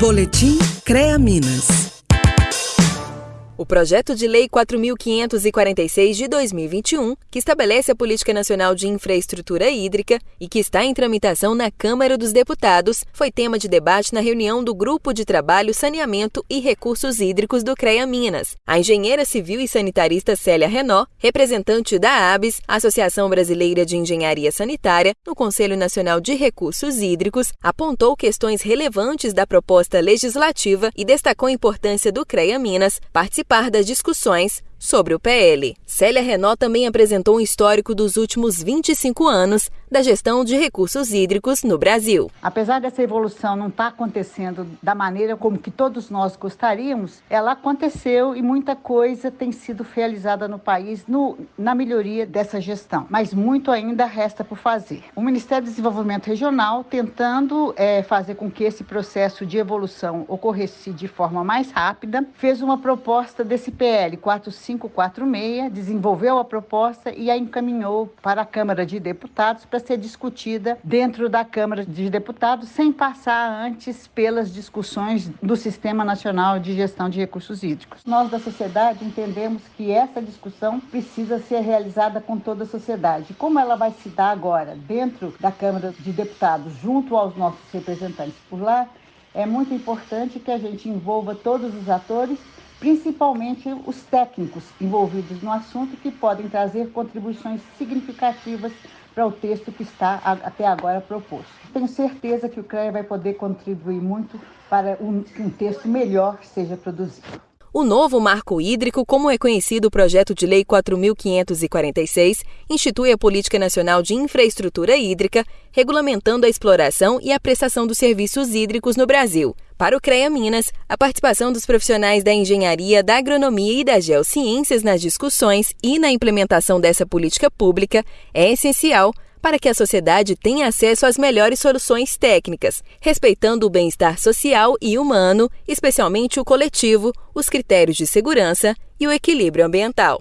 Boletim CREA Minas. O projeto de lei 4546 de 2021, que estabelece a Política Nacional de Infraestrutura Hídrica e que está em tramitação na Câmara dos Deputados, foi tema de debate na reunião do Grupo de Trabalho Saneamento e Recursos Hídricos do CREA Minas. A engenheira civil e sanitarista Célia Renó, representante da ABS, Associação Brasileira de Engenharia Sanitária, no Conselho Nacional de Recursos Hídricos, apontou questões relevantes da proposta legislativa e destacou a importância do CREA Minas participar participar das discussões sobre o PL. Célia Renault também apresentou um histórico dos últimos 25 anos da gestão de recursos hídricos no Brasil. Apesar dessa evolução não estar tá acontecendo da maneira como que todos nós gostaríamos, ela aconteceu e muita coisa tem sido realizada no país no, na melhoria dessa gestão, mas muito ainda resta por fazer. O Ministério do Desenvolvimento Regional tentando é, fazer com que esse processo de evolução ocorresse de forma mais rápida, fez uma proposta desse PL 4546, desenvolveu a proposta e a encaminhou para a Câmara de Deputados para ser discutida dentro da Câmara de Deputados, sem passar antes pelas discussões do Sistema Nacional de Gestão de Recursos Hídricos. Nós da sociedade entendemos que essa discussão precisa ser realizada com toda a sociedade. Como ela vai se dar agora dentro da Câmara de Deputados, junto aos nossos representantes por lá, é muito importante que a gente envolva todos os atores principalmente os técnicos envolvidos no assunto que podem trazer contribuições significativas para o texto que está até agora proposto. Tenho certeza que o CREA vai poder contribuir muito para um, um texto melhor seja produzido. O novo marco hídrico, como é conhecido o projeto de lei 4546, institui a Política Nacional de Infraestrutura Hídrica, regulamentando a exploração e a prestação dos serviços hídricos no Brasil. Para o CREA Minas, a participação dos profissionais da engenharia, da agronomia e das geociências nas discussões e na implementação dessa política pública é essencial para que a sociedade tenha acesso às melhores soluções técnicas, respeitando o bem-estar social e humano, especialmente o coletivo, os critérios de segurança e o equilíbrio ambiental.